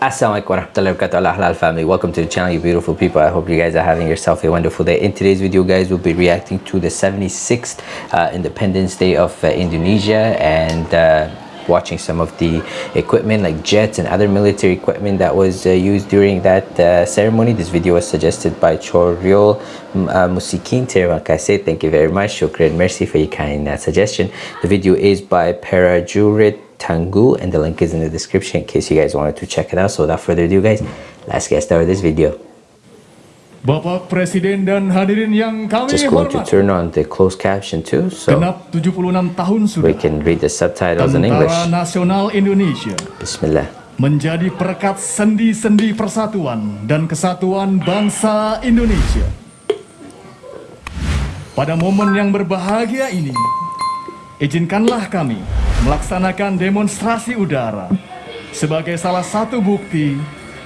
Assalamualaikum warahmatullahi wabarakatuh. Halal family. Welcome to the channel you beautiful people. I hope you guys are having yourself a wonderful day. In today's video guys we'll be reacting to the 76th uh, independence day of uh, indonesia and uh, watching some of the equipment like jets and other military equipment that was uh, used during that uh, ceremony. This video was suggested by Choryo uh, Musikin terima kasih thank you very much. Shukran mercy for your kind suggestion. The video is by Parajurit Tangu and the link is in the description in case you guys wanted to check it out. So without further ado guys, let's get started with this video. Bapak Presiden dan hadirin yang kami Just going to hormati. turn on the closed caption too so Genap 76 tahun sudah. we can read the subtitles in English. Tentara Nasional Indonesia Bismillah. menjadi perekat sendi-sendi persatuan dan kesatuan bangsa Indonesia. Pada momen yang berbahagia ini, izinkanlah kami melaksanakan demonstrasi udara sebagai salah satu bukti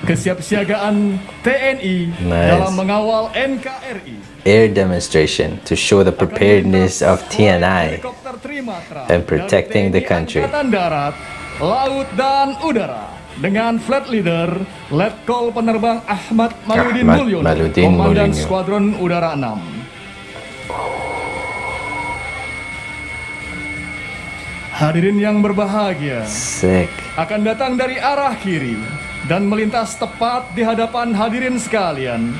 kesiapsiagaan TNI Nice. dalam mengawal NKRI. Air demonstration to show the preparedness of TNI. And protecting the country. Darat, Laut dan Udara dengan flight leader Letkol Penerbang Ahmad Maludin Mulyono, Komandan. Skuadron Udara 6. Hadirin yang berbahagia, Sick. akan datang dari arah kiri dan melintas tepat di hadapan hadirin sekalian.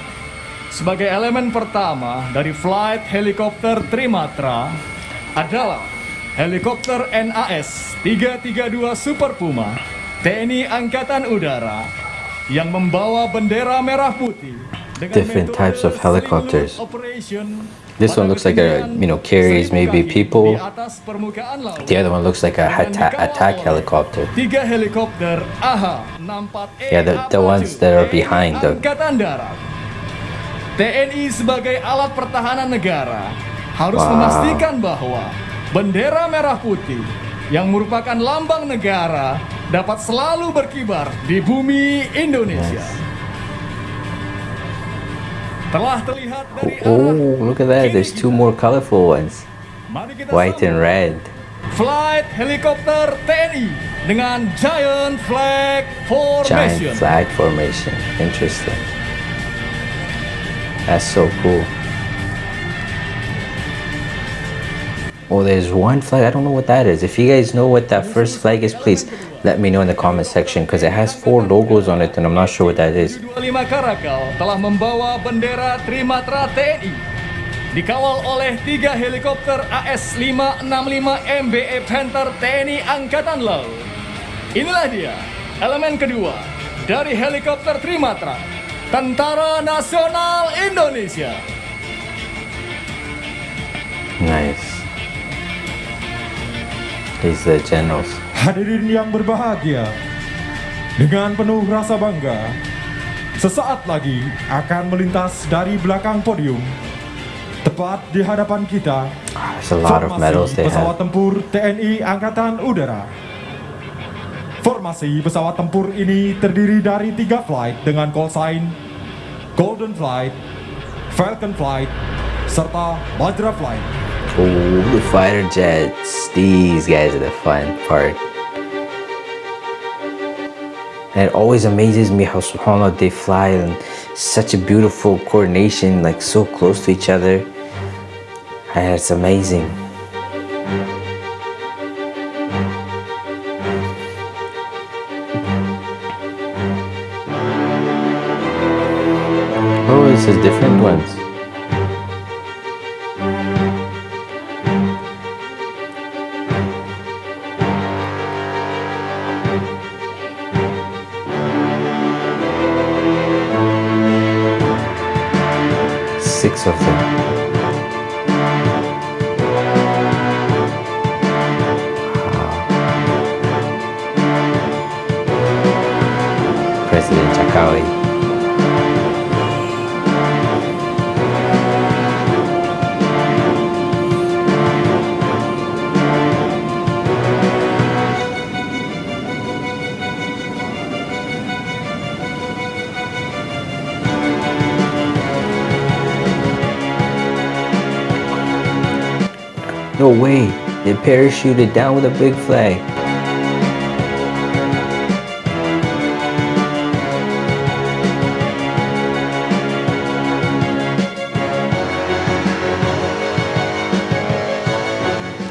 Sebagai elemen pertama dari flight helikopter Trimatra adalah helikopter NAS 332 Super Puma TNI Angkatan Udara yang membawa bendera merah putih dengan Different types of helicopters. operation This one looks like a, you know, carries 1000 maybe people. The other one looks like a attack oleh helicopter. Tiga helikopter AH-64E Yeah, the- the ones that are behind the- Angkatan Darat. TNI sebagai alat pertahanan negara harus Wow. memastikan bahwa bendera merah putih yang merupakan lambang negara dapat selalu berkibar di bumi Indonesia. Arah Oh, look at that. There's two more colorful ones. White and red. Flight helikopter TNI dengan giant flag formation. Giant flag formation. Interesting. That's so cool. Oh, there's one flag. I don't know what that is. If you guys know what that first flag is, please let me know in the comment section because it has four logos on it and I'm not sure what that is. 25 Karakal telah membawa bendera Trimatra TNI dikawal oleh tiga helikopter AS-565 MBE Panther TNI Angkatan Laut. Inilah dia elemen kedua dari helikopter Trimatra Tentara Nasional Indonesia. Nice. Are the generals. Hadirin yang berbahagia, dengan penuh rasa bangga, sesaat lagi akan melintas dari belakang podium, tepat di hadapan kita, they pesawat have. tempur TNI Angkatan Udara. Formasi pesawat tempur ini terdiri dari tiga flight dengan call sign Golden Flight, Falcon Flight, serta Bajra Flight. Oh, the fighter jets. These guys are the fun part. And it always amazes me how subhanAllah they fly in such a beautiful coordination, like so close to each other. And it's amazing. Oh, this is different ones. Six of them. no way, They parachuted down with a big flag.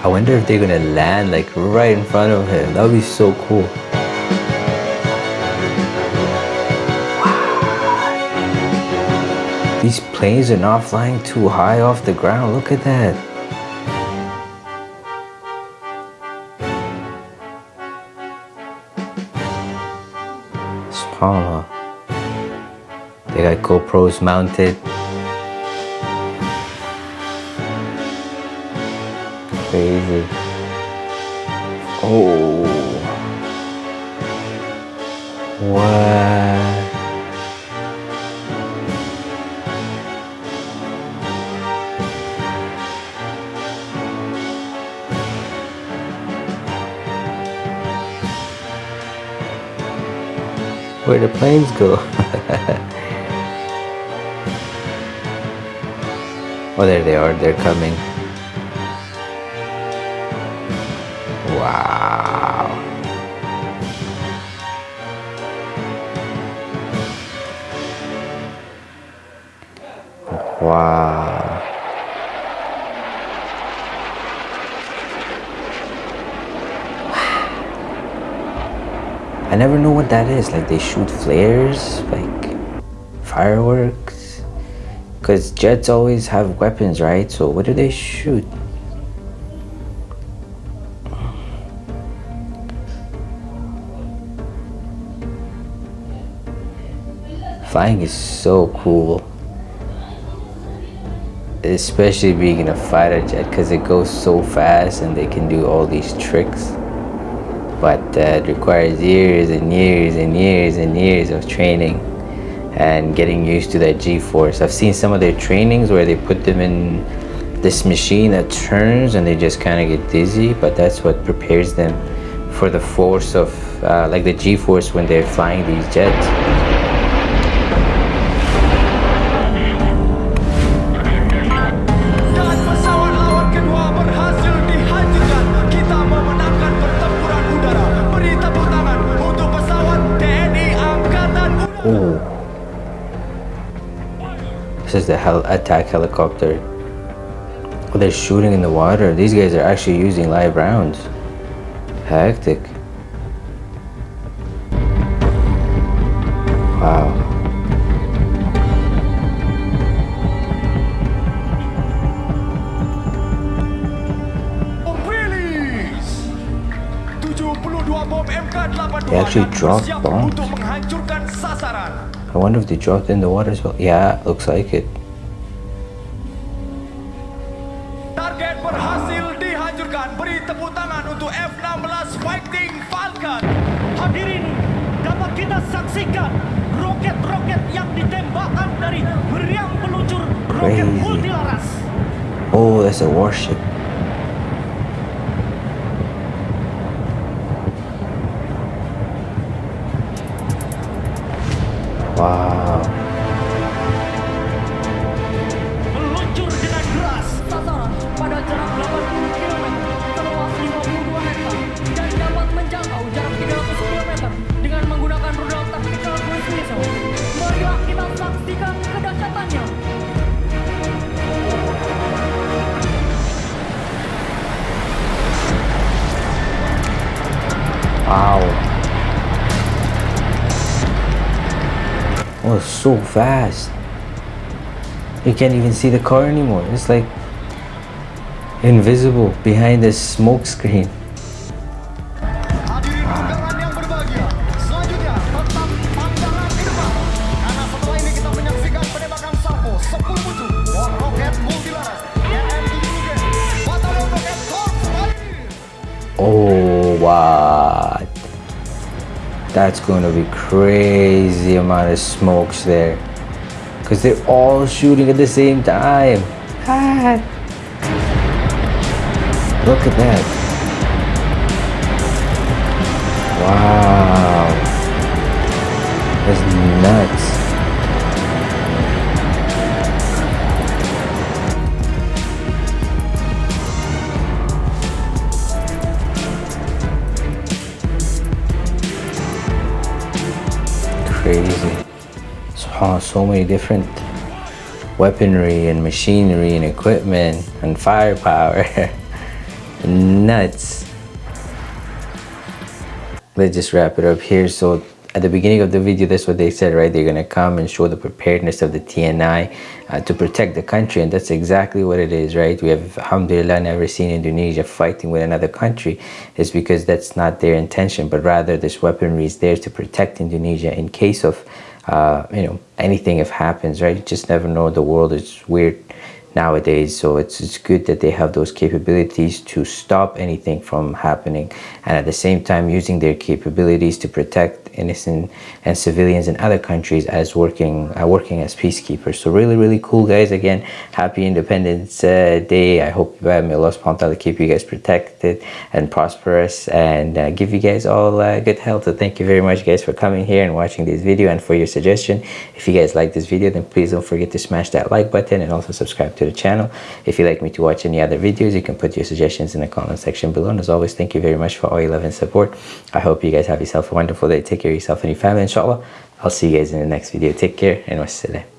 I wonder if they're gonna land like right in front of him. That would be so cool. These planes are not flying too high off the ground. Look at that. GoPros mounted. Crazy. Oh. What? Where the planes go? oh, there they are. They're coming. Wow. Wow. I never know what that is. Like they shoot flares, like fireworks. Because jets always have weapons, right? So what do they shoot? Flying is so cool. Especially being in a fighter jet because it goes so fast and they can do all these tricks. But it requires years and years and years and years of training and getting used to that G-force. I've seen some of their trainings where they put them in this machine that turns and they just kind of get dizzy, but that's what prepares them for the force of, uh, like the G-force when they're flying these jets. Dan This is the hel attack helicopter. Oh, they're shooting in the water. These guys are actually using live rounds. Hectic. Wow. Release. 72 bom MK82 They actually dropped bombs? I wonder if they dropped in the water as well. Yeah, looks like it. Target berhasil dihancurkan. Beri tepuk tangan untuk F-16 Fighting Falcon. Hadirin, dapat kita saksikan roket-roket yang ditembakkan dari meriam peluncur roket multilaras. Oh, that's a warship. Wow. Meluncur dengan deras. Sasaran pada jarak 80 km, seluas 52 hektar, dan dapat menjangkau jarak 300 km dengan menggunakan rudal tactical cruise missile. Marilah kita saksikan kedahsyatannya. Wow. Oh, so fast. You can't even see the car anymore. It's like invisible behind this smoke screen. Hadirin undangan yang berbahagia, selanjutnya tetap pandangan ke depan. Karena setelah ini kita menyaksikan penembakan Sampo 10 musuh buah roket multilaras TNI Brigade Batalion Roket Korps Marinir. Oh, what? That's going to be crazy amount of smokes there. Because they're all shooting at the same time. Ah. Look at that. Wow. That's nuts. So many different weaponry and machinery and equipment and firepower. nuts let's just wrap it up here so at the beginning of the video that's what they said right? They're gonna come and show the preparedness of the TNI uh, to protect the country and that's exactly what it is right? We have alhamdulillah never seen Indonesia fighting with another country. It's because that's not their intention but rather this weaponry is there to protect Indonesia in case of uh, you know anything if happens right? You just never know. The world is weird nowadays so it's, it's good that they have those capabilities to stop anything from happening and at the same time using their capabilities to protect innocent and civilians in other countries as working uh, working as peacekeepers. So really really cool guys. Again happy independence uh, day. I hope uh, may allah subhanahu wa ta'ala keep you guys protected and prosperous and uh, give you guys all uh, good health. So thank you very much guys for coming here and watching this video and for your suggestion. If you guys like this video then please don't forget to smash that like button and also subscribe to the channel. If you'd like me to watch any other videos you can put your suggestions in the comment section below. And as always thank you very much for all your love and support. I hope you guys have yourself a wonderful day. Take care of yourself and your family inshallah. I'll see you guys in the next video. Take care and wassalam